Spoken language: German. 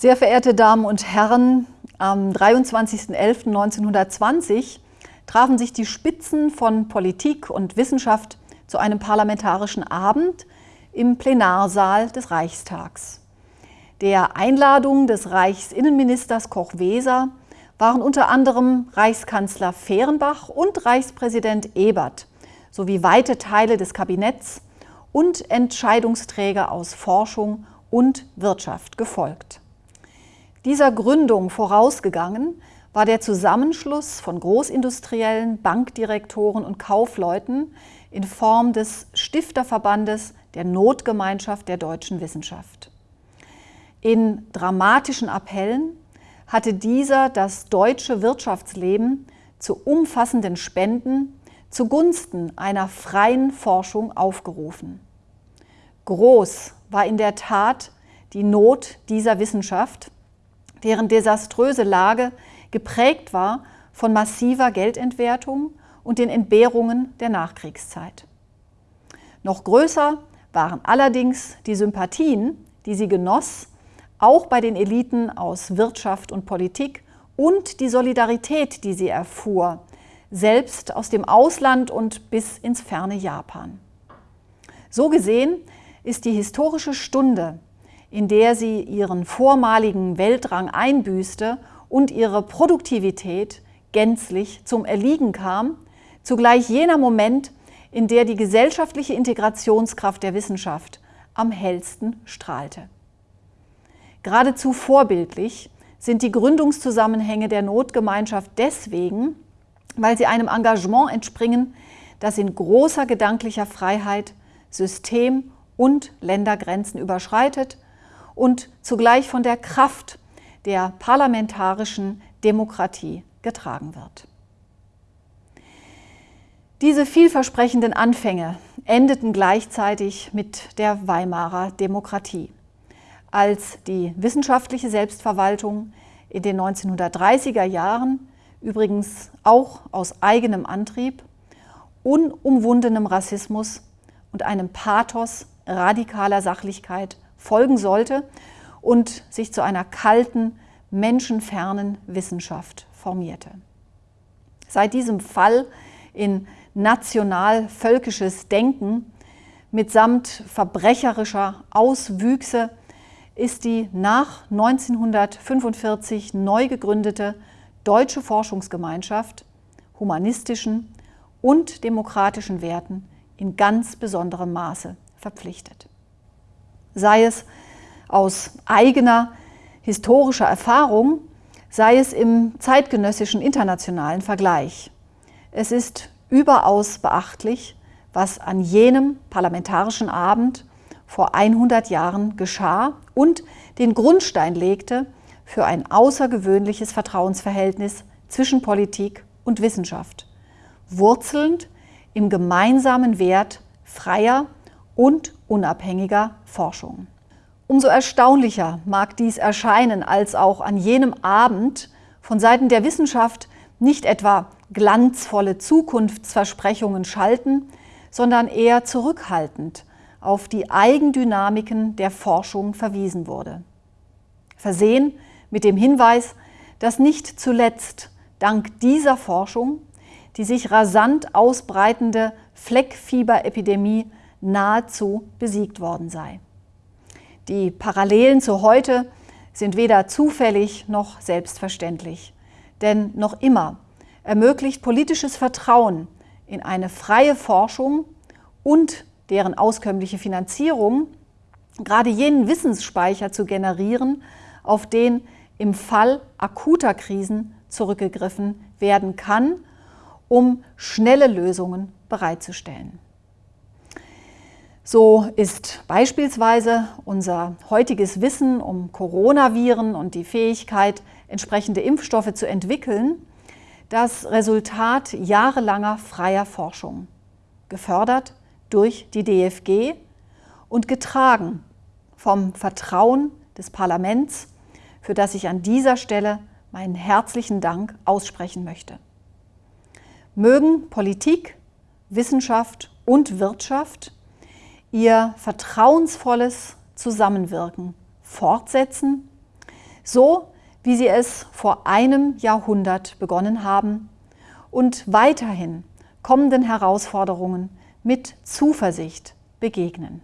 Sehr verehrte Damen und Herren, am 23.11.1920 trafen sich die Spitzen von Politik und Wissenschaft zu einem parlamentarischen Abend im Plenarsaal des Reichstags. Der Einladung des Reichsinnenministers Koch-Weser waren unter anderem Reichskanzler Fehrenbach und Reichspräsident Ebert sowie weite Teile des Kabinetts und Entscheidungsträger aus Forschung und Wirtschaft gefolgt. Dieser Gründung vorausgegangen war der Zusammenschluss von Großindustriellen, Bankdirektoren und Kaufleuten in Form des Stifterverbandes der Notgemeinschaft der deutschen Wissenschaft. In dramatischen Appellen hatte dieser das deutsche Wirtschaftsleben zu umfassenden Spenden zugunsten einer freien Forschung aufgerufen. Groß war in der Tat die Not dieser Wissenschaft, deren desaströse Lage geprägt war von massiver Geldentwertung und den Entbehrungen der Nachkriegszeit. Noch größer waren allerdings die Sympathien, die sie genoss, auch bei den Eliten aus Wirtschaft und Politik und die Solidarität, die sie erfuhr, selbst aus dem Ausland und bis ins ferne Japan. So gesehen ist die historische Stunde, in der sie ihren vormaligen Weltrang einbüßte und ihre Produktivität gänzlich zum Erliegen kam, zugleich jener Moment, in der die gesellschaftliche Integrationskraft der Wissenschaft am hellsten strahlte. Geradezu vorbildlich sind die Gründungszusammenhänge der Notgemeinschaft deswegen, weil sie einem Engagement entspringen, das in großer gedanklicher Freiheit System- und Ländergrenzen überschreitet und zugleich von der Kraft der parlamentarischen Demokratie getragen wird. Diese vielversprechenden Anfänge endeten gleichzeitig mit der Weimarer Demokratie, als die wissenschaftliche Selbstverwaltung in den 1930er Jahren, übrigens auch aus eigenem Antrieb, unumwundenem Rassismus und einem Pathos radikaler Sachlichkeit folgen sollte und sich zu einer kalten, menschenfernen Wissenschaft formierte. Seit diesem Fall in national-völkisches Denken mitsamt verbrecherischer Auswüchse ist die nach 1945 neu gegründete Deutsche Forschungsgemeinschaft humanistischen und demokratischen Werten in ganz besonderem Maße verpflichtet. Sei es aus eigener historischer Erfahrung, sei es im zeitgenössischen internationalen Vergleich. Es ist überaus beachtlich, was an jenem parlamentarischen Abend vor 100 Jahren geschah und den Grundstein legte für ein außergewöhnliches Vertrauensverhältnis zwischen Politik und Wissenschaft, wurzelnd im gemeinsamen Wert freier und unabhängiger Forschung. Umso erstaunlicher mag dies erscheinen, als auch an jenem Abend von Seiten der Wissenschaft nicht etwa glanzvolle Zukunftsversprechungen schalten, sondern eher zurückhaltend auf die Eigendynamiken der Forschung verwiesen wurde. Versehen mit dem Hinweis, dass nicht zuletzt dank dieser Forschung die sich rasant ausbreitende Fleckfieberepidemie nahezu besiegt worden sei. Die Parallelen zu heute sind weder zufällig noch selbstverständlich, denn noch immer ermöglicht politisches Vertrauen in eine freie Forschung und deren auskömmliche Finanzierung gerade jenen Wissensspeicher zu generieren, auf den im Fall akuter Krisen zurückgegriffen werden kann, um schnelle Lösungen bereitzustellen. So ist beispielsweise unser heutiges Wissen um Coronaviren und die Fähigkeit, entsprechende Impfstoffe zu entwickeln, das Resultat jahrelanger freier Forschung, gefördert durch die DFG und getragen vom Vertrauen des Parlaments, für das ich an dieser Stelle meinen herzlichen Dank aussprechen möchte. Mögen Politik, Wissenschaft und Wirtschaft ihr vertrauensvolles Zusammenwirken fortsetzen, so wie sie es vor einem Jahrhundert begonnen haben und weiterhin kommenden Herausforderungen mit Zuversicht begegnen.